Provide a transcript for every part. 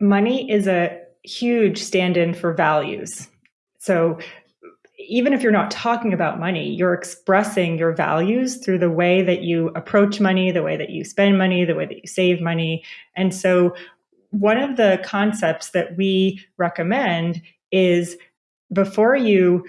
money is a huge stand in for values. So even if you're not talking about money, you're expressing your values through the way that you approach money, the way that you spend money, the way that you save money. And so, one of the concepts that we recommend is before you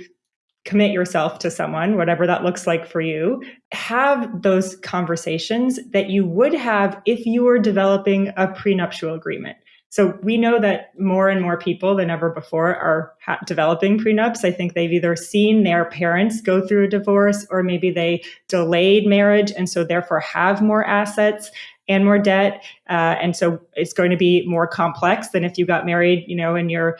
commit yourself to someone, whatever that looks like for you, have those conversations that you would have if you were developing a prenuptial agreement. So we know that more and more people than ever before are developing prenups. I think they've either seen their parents go through a divorce or maybe they delayed marriage and so therefore have more assets and more debt. Uh, and so it's going to be more complex than if you got married, you know, in your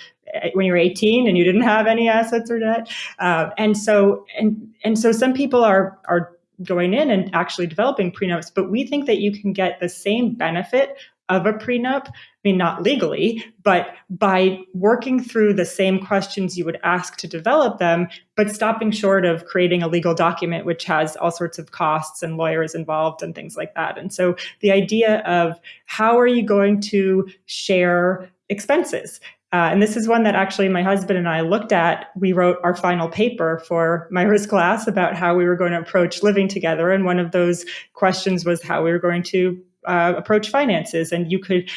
when you were 18 and you didn't have any assets or debt. Uh, and so and and so some people are are going in and actually developing prenups, but we think that you can get the same benefit of a prenup. I mean, not legally, but by working through the same questions you would ask to develop them, but stopping short of creating a legal document, which has all sorts of costs and lawyers involved and things like that. And so the idea of how are you going to share expenses? Uh, and this is one that actually my husband and I looked at. We wrote our final paper for Myra's class about how we were going to approach living together. And one of those questions was how we were going to uh, approach finances. And you could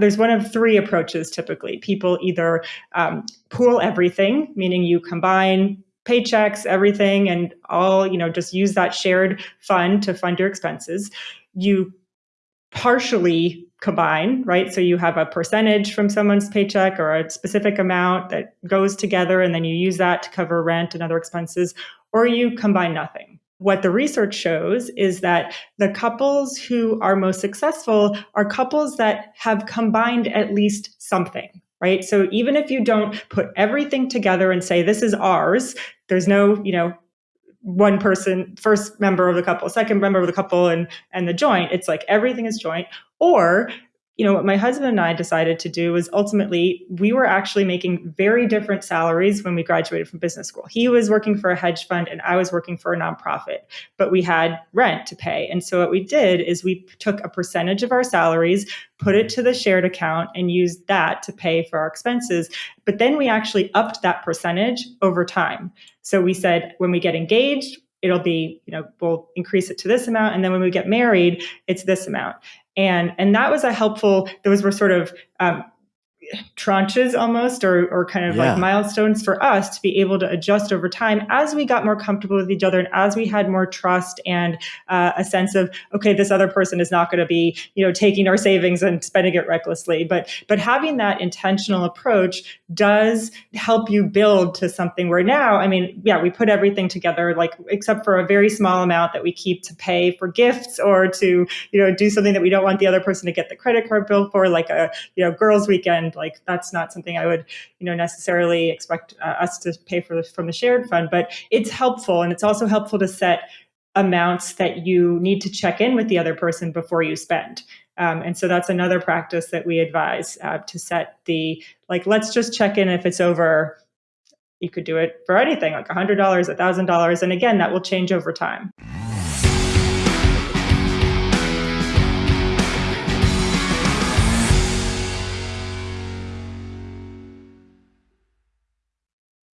there's one of three approaches typically. People either um, pool everything, meaning you combine paychecks, everything, and all, you know, just use that shared fund to fund your expenses. You partially combine, right? So you have a percentage from someone's paycheck or a specific amount that goes together, and then you use that to cover rent and other expenses, or you combine nothing what the research shows is that the couples who are most successful are couples that have combined at least something, right? So even if you don't put everything together and say, this is ours, there's no, you know, one person, first member of the couple, second member of the couple, and and the joint. It's like everything is joint. Or you know, what my husband and I decided to do was ultimately we were actually making very different salaries when we graduated from business school. He was working for a hedge fund and I was working for a nonprofit, but we had rent to pay. And so what we did is we took a percentage of our salaries, put it to the shared account and used that to pay for our expenses. But then we actually upped that percentage over time. So we said when we get engaged, it'll be, you know, we'll increase it to this amount. And then when we get married, it's this amount and and that was a helpful those were sort of um, tranches almost or, or kind of yeah. like milestones for us to be able to adjust over time as we got more comfortable with each other and as we had more trust and uh, a sense of okay this other person is not going to be you know taking our savings and spending it recklessly but but having that intentional approach does help you build to something where now i mean yeah we put everything together like except for a very small amount that we keep to pay for gifts or to you know do something that we don't want the other person to get the credit card bill for like a you know girls weekend like that's not something I would, you know, necessarily expect uh, us to pay for from the shared fund, but it's helpful. And it's also helpful to set amounts that you need to check in with the other person before you spend. Um, and so that's another practice that we advise uh, to set the, like, let's just check in if it's over you could do it for anything like $100 $1000 and again that will change over time